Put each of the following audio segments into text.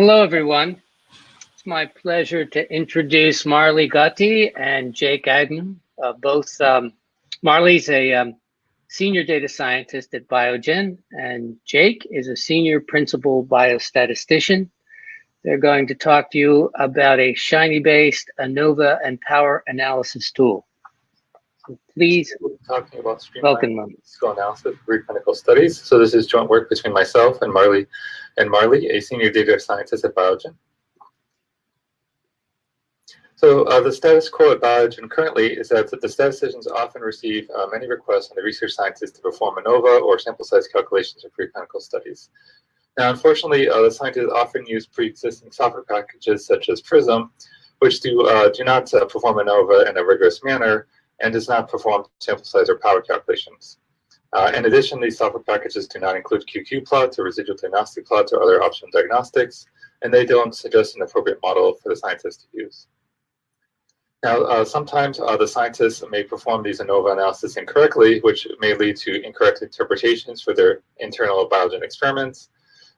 Hello, everyone. It's my pleasure to introduce Marley Gatti and Jake Agnew. Uh, both um, Marley's a um, senior data scientist at Biogen, and Jake is a senior principal biostatistician. They're going to talk to you about a Shiny-based ANOVA and power analysis tool. So please, we'll talking about welcome them. Analysis for preclinical studies. So this is joint work between myself and Marley, and Marley, a senior data scientist at Biogen. So uh, the status quo at Biogen currently is that the statisticians often receive uh, many requests from the research scientists to perform ANOVA or sample size calculations for preclinical studies. Now, unfortunately, uh, the scientists often use pre-existing software packages such as Prism, which do, uh, do not uh, perform ANOVA in a rigorous manner and does not perform sample size or power calculations. Uh, in addition, these software packages do not include QQ plots or residual diagnostic plots or other optional diagnostics, and they don't suggest an appropriate model for the scientists to use. Now, uh, sometimes uh, the scientists may perform these ANOVA analysis incorrectly, which may lead to incorrect interpretations for their internal Biogen experiments.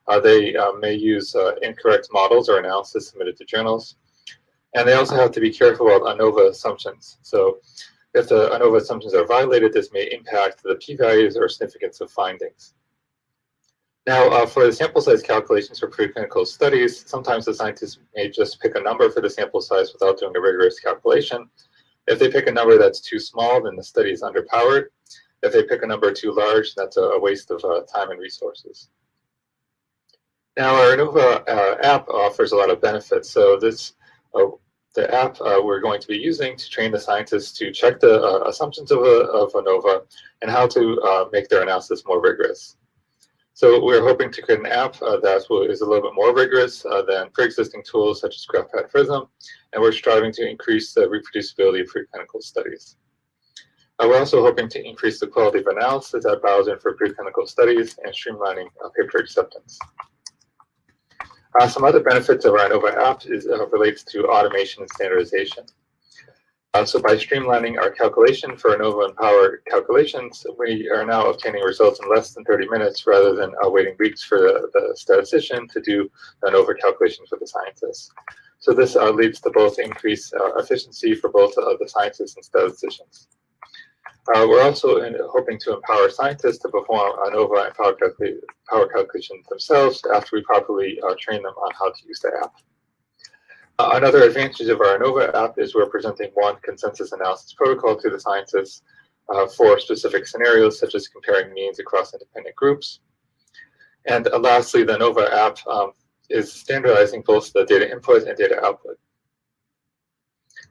Uh, they uh, may use uh, incorrect models or analysis submitted to journals. And they also have to be careful about ANOVA assumptions. So if the ANOVA assumptions are violated, this may impact the p-values or significance of findings. Now, uh, for the sample size calculations for preclinical studies, sometimes the scientists may just pick a number for the sample size without doing a rigorous calculation. If they pick a number that's too small, then the study is underpowered. If they pick a number too large, that's a waste of uh, time and resources. Now, our ANOVA uh, app offers a lot of benefits. So this, uh, the app uh, we're going to be using to train the scientists to check the uh, assumptions of, of ANOVA and how to make their analysis more rigorous. So we're hoping to create an app uh, that is a little bit more rigorous uh, than pre-existing tools such as GraphPad Prism, and we're striving to increase the reproducibility of preclinical studies. Uh, we're also hoping to increase the quality of analysis at Biogen for preclinical studies and streamlining paper acceptance. Uh, some other benefits of our ANOVA app is, uh, relates to automation and standardization. Uh, so by streamlining our calculation for ANOVA and Power calculations, we are now obtaining results in less than 30 minutes rather than uh, waiting weeks for the, the, statistician to do ANOVA calculations for the scientists. So this uh, leads to both increased uh, efficiency for both uh, the scientists and statisticians. Uh, we're also in, hoping to empower scientists to perform ANOVA and Power, calcul power calculations themselves after we properly train them on how to use the app. Uh, another advantage of our ANOVA app is we're presenting one consensus analysis protocol to the scientists uh, for specific scenarios, such as comparing means across independent groups. And uh, lastly, the ANOVA app um, is standardizing both the data input and data output.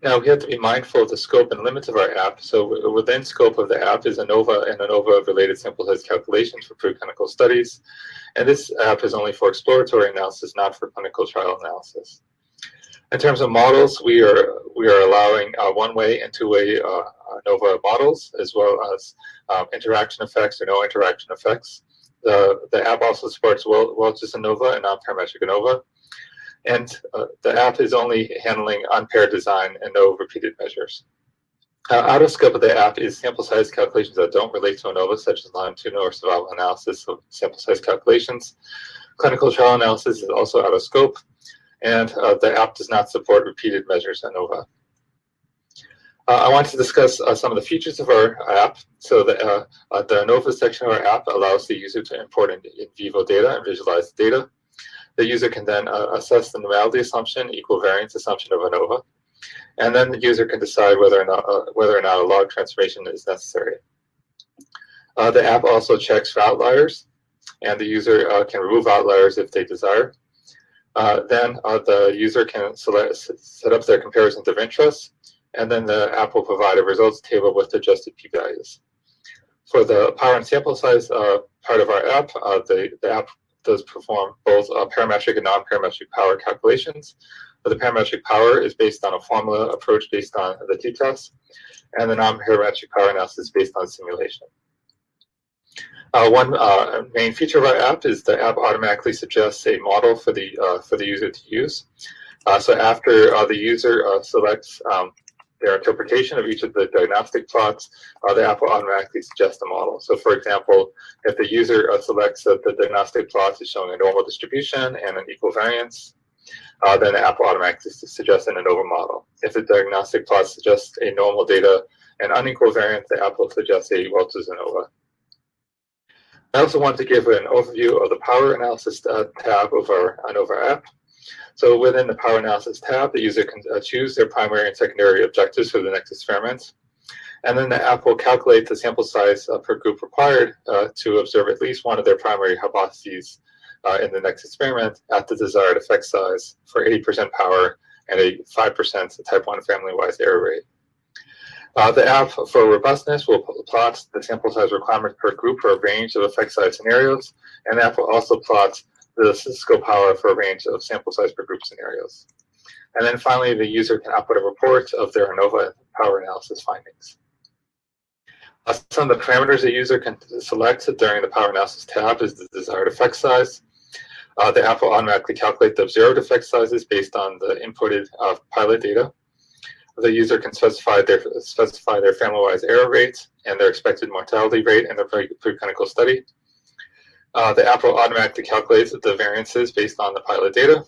Now, we have to be mindful of the scope and limits of our app. So within scope of the app is ANOVA and ANOVA-related sample size calculations for preclinical studies. And this app is only for exploratory analysis, not for clinical trial analysis. In terms of models, we are we are allowing uh, one-way and two-way uh, ANOVA models, as well as um, interaction effects or no interaction effects. The, the app also supports Welch's ANOVA and non-parametric ANOVA. And uh, the app is only handling unpaired design and no repeated measures. Uh, out of scope of the app is sample size calculations that don't relate to ANOVA, such as longitudinal or survival analysis of sample size calculations. Clinical trial analysis is also out of scope and uh, the app does not support repeated measures ANOVA. Uh, I want to discuss uh, some of the features of our app. So the, uh, uh, the ANOVA section of our app allows the user to import in, in vivo data and visualize the data. The user can then uh, assess the normality assumption, equal variance assumption of ANOVA, and then the user can decide whether or not, whether or not a log transformation is necessary. the app also checks for outliers, and the user can remove outliers if they desire. Uh, then the user can select, set up their comparisons of interest, and then the app will provide a results table with adjusted p-values. For the power and sample size uh, part of our app, uh, the, the app does perform both uh, parametric and non-parametric power calculations. But The parametric power is based on a formula approach based on the t-test, and the non-parametric power analysis is based on simulation. Uh, one uh, main feature of our app is the app automatically suggests a model for the uh, for the user to use. Uh, so after uh, the user uh, selects um, their interpretation of each of the diagnostic plots, the app will automatically suggest a model. So for example, if the user selects that the diagnostic plot is showing a normal distribution and an equal variance, then the app will automatically suggest an ANOVA model. If the diagnostic plot suggests a normal data and unequal variance, the app will suggest a Welch's ANOVA. I also want to give an overview of the power analysis uh, tab of our ANOVA app. So within the power analysis tab, the user can uh, choose their primary and secondary objectives for the next experiment. And then the app will calculate the sample size uh, per group required uh, to observe at least one of their primary hypotheses uh, in the next experiment at the desired effect size for 80% power and a 5% type 1 family-wise error rate. Uh, the app for robustness will plot the sample size requirement per group for a range of effect size scenarios, and the app will also plot the statistical power for a range of sample size per group scenarios. And then finally, the user can output a report of their ANOVA power analysis findings. Uh, some of the parameters the user can select during the power analysis tab is the desired effect size. Uh, the app will automatically calculate the observed effect sizes based on the inputted uh, pilot data the user can specify their specify their family-wise error rates and their expected mortality rate in the preclinical study. Uh, the app will automatically calculate the variances based on the pilot data.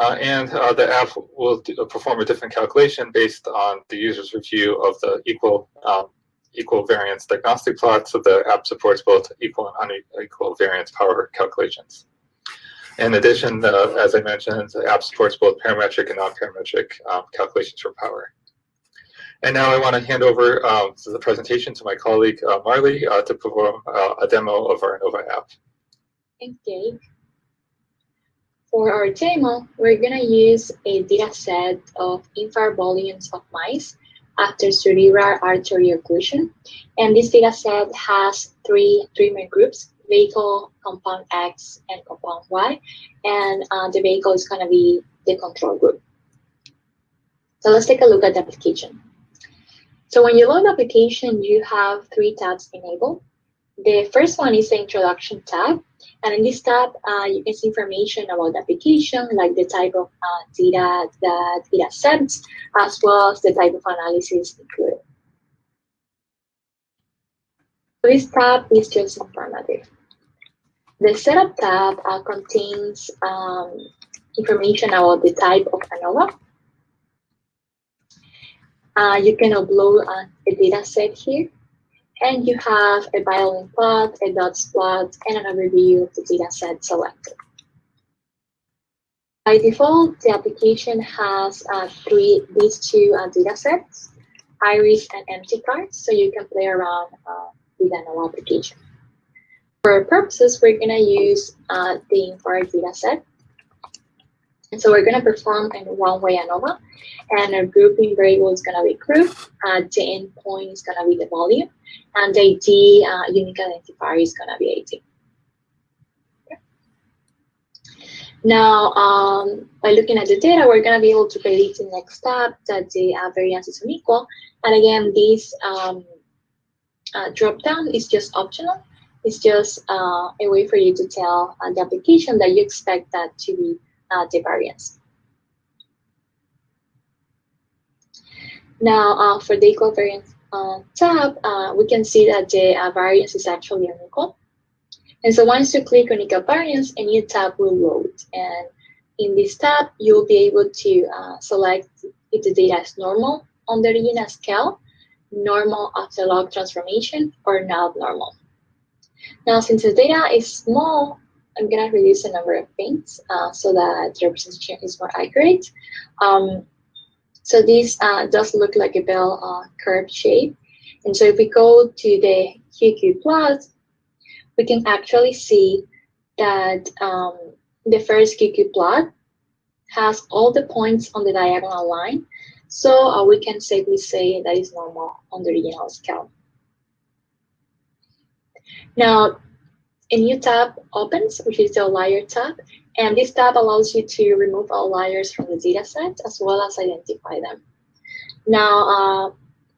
Uh, and uh, the app will do, perform a different calculation based on the user's review of the equal um, equal variance diagnostic plot. So the app supports both equal and unequal variance power calculations. In addition, uh, as I mentioned, the app supports both parametric and non-parametric um, calculations for power. And now I want to hand over um, the presentation to my colleague uh, Marley uh, to perform uh, a demo of our ANOVA app. Thanks, Dave. For our demo, we're going to use a data set of infarct volumes of mice after cerebral artery occlusion. And this data set has three, main groups, vehicle, compound X, and compound Y. And uh, the vehicle is going to be the control group. So let's take a look at the application. So when you load application, you have three tabs enabled. The first one is the introduction tab. And in this tab, uh, you can see information about the application, like the type of uh, data that it accepts, as well as the type of analysis included. So this tab is just informative. The Setup tab uh, contains um, information about the type of ANOVA. Uh, you can upload uh, a data set here, and you have a violin plot, a dots plot, and an overview of the data set selected. By default, the application has uh, three these two uh, data sets, iris and mtcars, so you can play around uh, with ANOVA application. For our purposes, we're going to use uh, the infarct data set. And so we're going to perform in one-way ANOVA, and our grouping variable is going to be group, uh, the endpoint is going to be the volume, and the ID uh, unique identifier is going to be 18. Now, um, by looking at the data, we're going to be able to predict the next step that the uh, variance is unequal. And again, this um, uh, drop down is just optional. It's just uh, a way for you to tell uh, the application that you expect that to be uh, the variance. Now, uh, for the equal variance uh, tab, we can see that the variance is actually unequal. And so once you click on equal variance, a new tab will load. And in this tab, you'll be able to select if the data is normal on the original scale normal after log transformation or not normal. Now, since the data is small, I'm going to reduce the number of things uh, so that the representation is more accurate. Um, so this uh, does look like a bell uh, curve shape. And so if we go to the QQ plot, we can actually see that um, the first QQ plot has all the points on the diagonal line so uh, we can safely say that is normal on the original scale. Now, a new tab opens, which is the outlier tab, and this tab allows you to remove outliers from the dataset as well as identify them. Now, uh,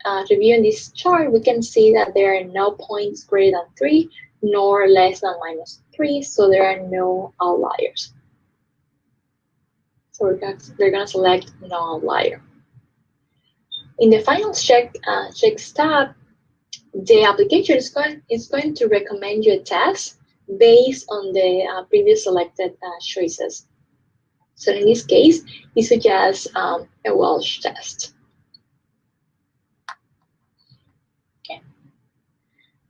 uh, reviewing this chart, we can see that there are no points greater than 3, nor less than minus 3, so there are no outliers. So we're gonna, going to select no outlier. In the final check, uh, check tab, the application is going, is going to recommend you a test based on the uh, previous selected uh, choices. So in this case, it suggests um, a Welch test. Okay.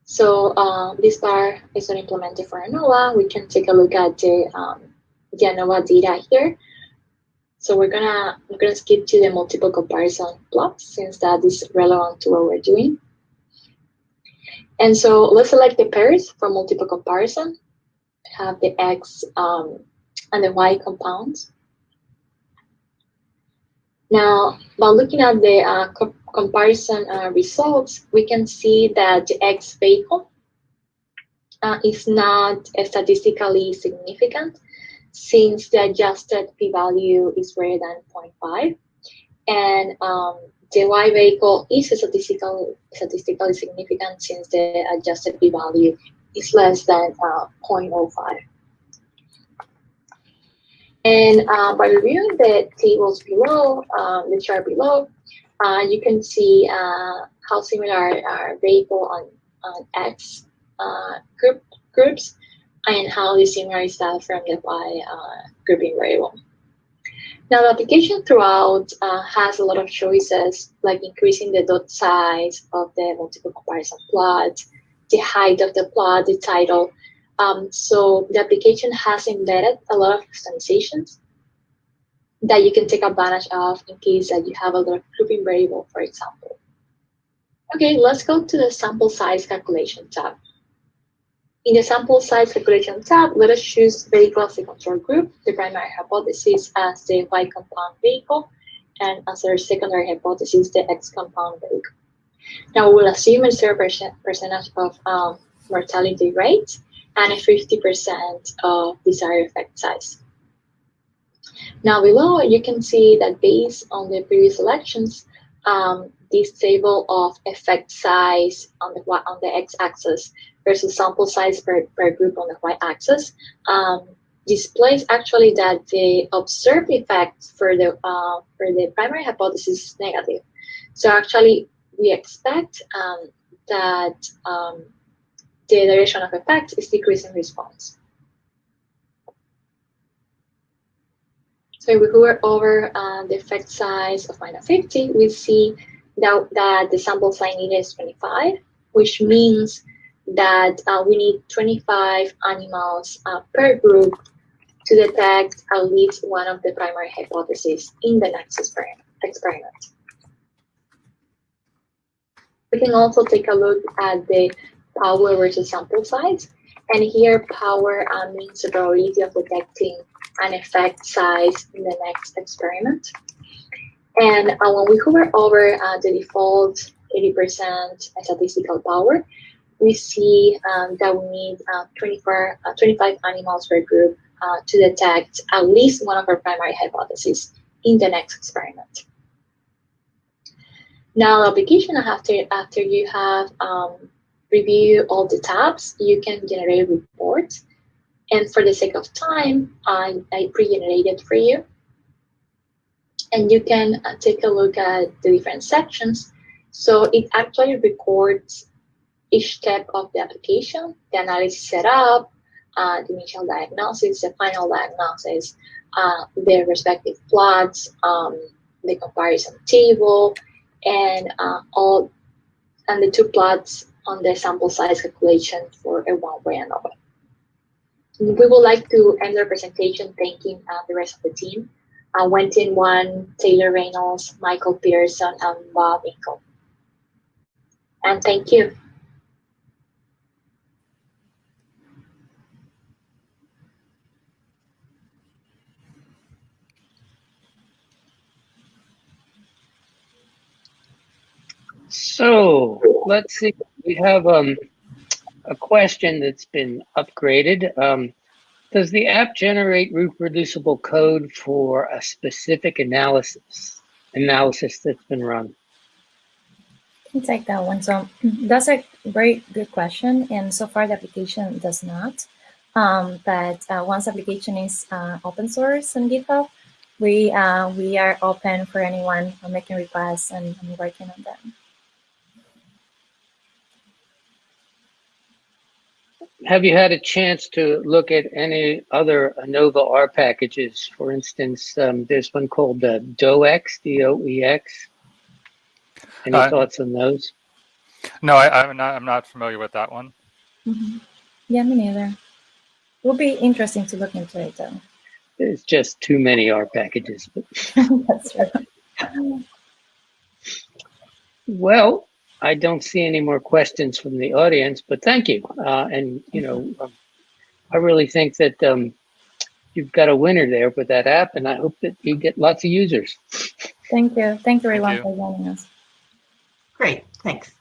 So uh, this bar is not implemented for ANOVA. We can take a look at the, um, the ANOVA data here. So we're gonna we're gonna skip to the multiple comparison plot since that is relevant to what we're doing. And so let's select the pairs for multiple comparison. Have the X um, and the Y compounds. Now, by looking at the uh, co comparison uh, results, we can see that the X vehicle uh, is not statistically significant since the adjusted p-value is greater than 0.5. And um, the Y vehicle is statistically, statistically significant since the adjusted p-value is less than uh, 0.05. And uh, by reviewing the tables below, um, the chart below, uh, you can see uh, how similar are vehicle on, on X uh, group groups and how dissimilar is that from the Y uh, grouping variable. Now, the application throughout uh, has a lot of choices, like increasing the dot size of the multiple comparison plot, the height of the plot, the title. Um, so the application has embedded a lot of customizations that you can take advantage of in case that you have a lot of grouping variable, for example. Okay, let's go to the sample size calculation tab. In the sample size calculation tab, let us choose vehicle as the control group, the primary hypothesis as the Y compound vehicle, and as our secondary hypothesis, the X compound vehicle. Now we'll assume a zero percent percentage of um, mortality rate and a 50% of desired effect size. Now below, you can see that based on the previous elections, um, this table of effect size on the on the x-axis versus sample size per, per group on the y-axis um, displays actually that the observed effect for the uh, for the primary hypothesis is negative. So actually, we expect um, that um, the duration of effect is decreasing response. So if we hover over uh, the effect size of minus 50, we see that, that the sample size needed is 25, which means that uh, we need 25 animals uh, per group to detect at least one of the primary hypotheses in the next experiment. We can also take a look at the power versus sample size. And here, power uh, means the probability of detecting an effect size in the next experiment. And uh, when we hover over uh, the default 80% statistical power, we see um, that we need uh, 24, uh, 25 animals per group uh, to detect at least one of our primary hypotheses in the next experiment. Now, application after, after you have um, review all the tabs, you can generate a report. And for the sake of time, I, I pre-generated for you. And you can uh, take a look at the different sections. So it actually records each step of the application, the analysis setup, uh, the initial diagnosis, the final diagnosis, uh, their respective plots, um, the comparison table, and uh, all and the two plots on the sample size calculation for a one-way ANOVA. We would like to end our presentation thanking uh, the rest of the team. Uh, Wentin Wan, Taylor Reynolds, Michael Pearson, and Bob Inkle. And thank you. So let's see. We have um, a question that's been upgraded. Um, does the app generate reproducible code for a specific analysis analysis that's been run? me take that one. So that's a very good question, and so far the application does not. Um, but uh, once application is uh, open source on GitHub, we uh, we are open for anyone making requests and, and working on them. Have you had a chance to look at any other ANOVA R packages? For instance, um, there's one called uh, DOEX, D-O-E-X. Any Uh, thoughts on those? No, I, I'm not. I'm not familiar with that one. Mhm. Yeah, me neither. It will be interesting to look into it though. There's just too many R packages. But, that's right. well, I don't see any more questions from the audience, but thank you. Uh, and, you know, um, I really think that um, you've got a winner there with that app, and I hope that you get lots of users. Thank you. Thank you everyone you. for joining us. Great, thanks.